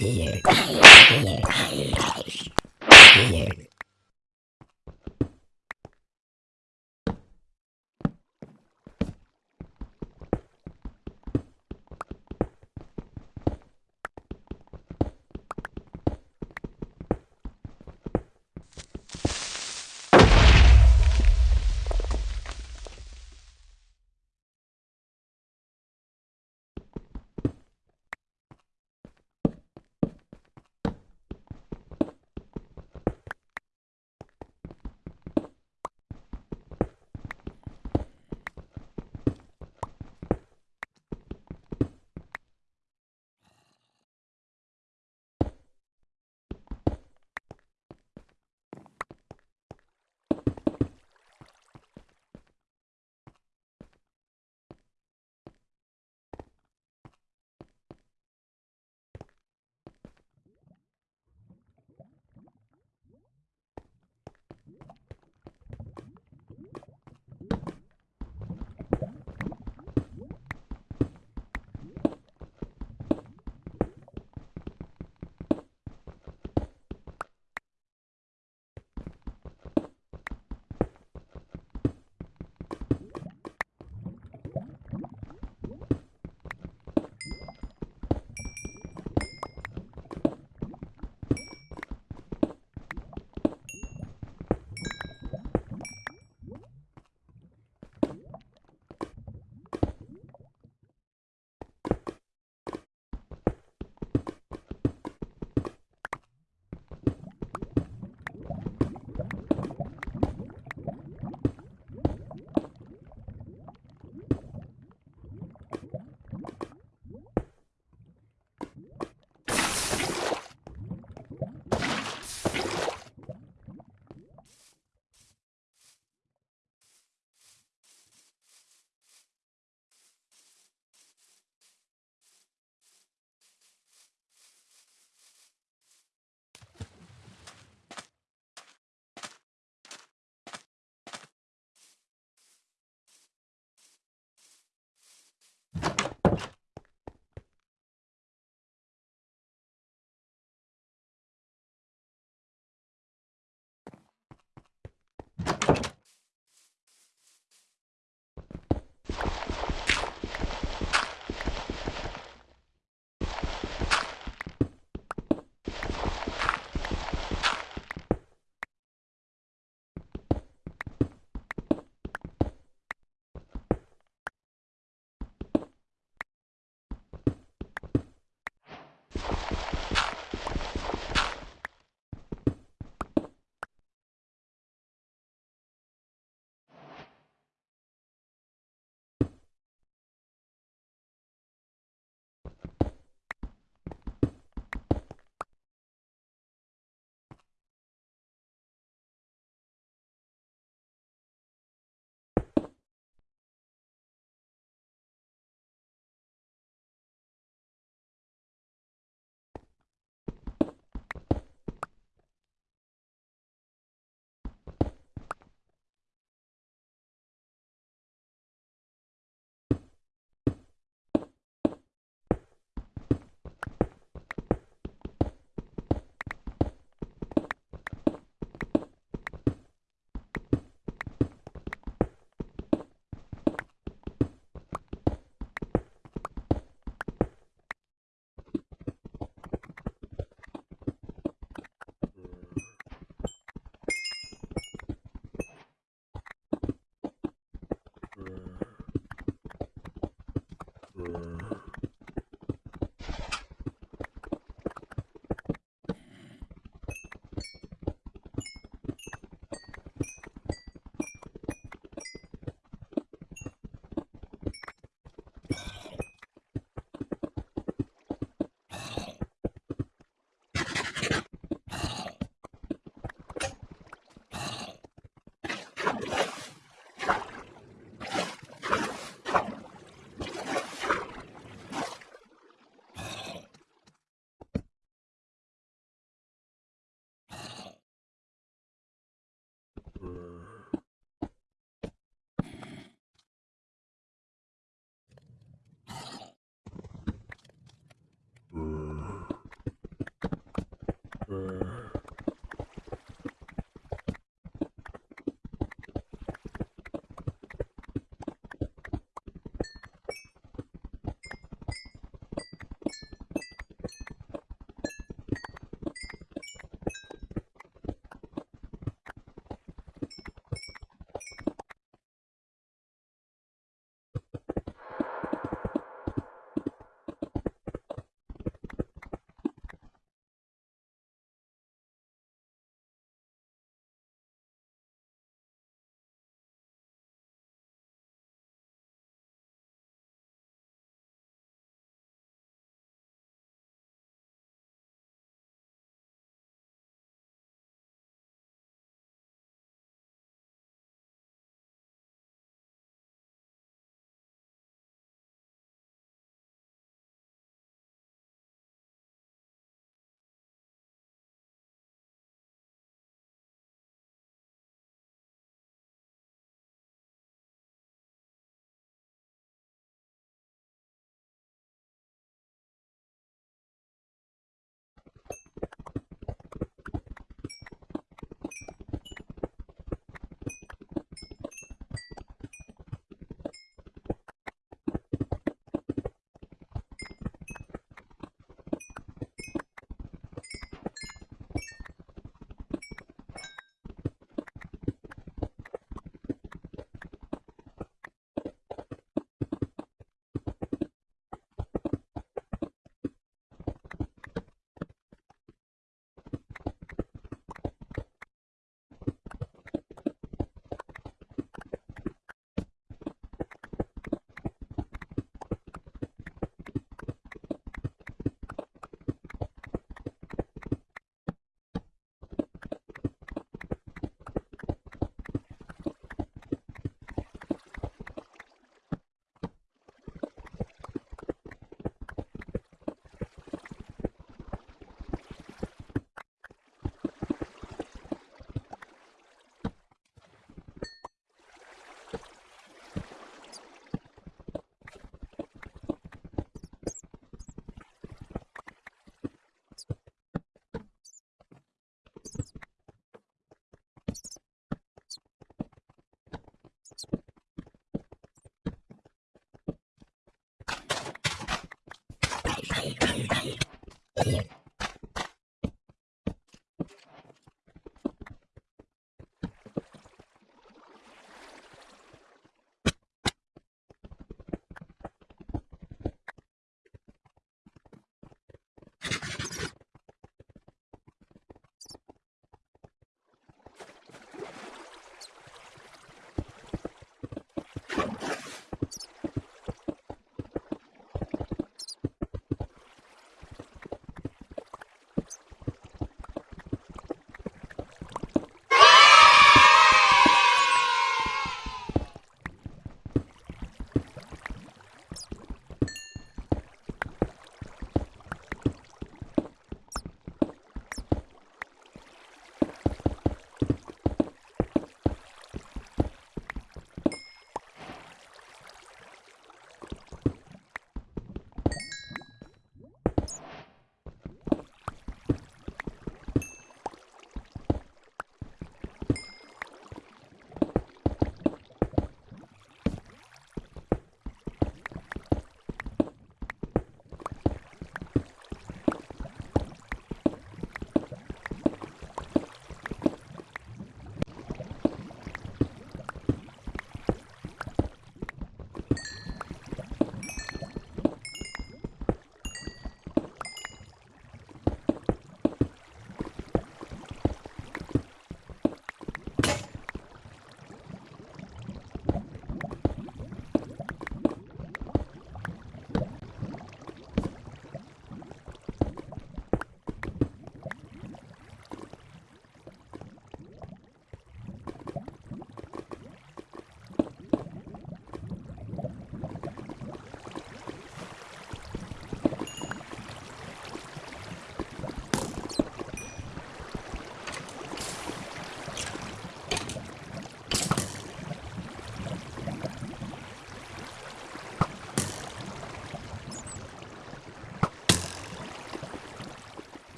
canal!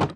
Ah.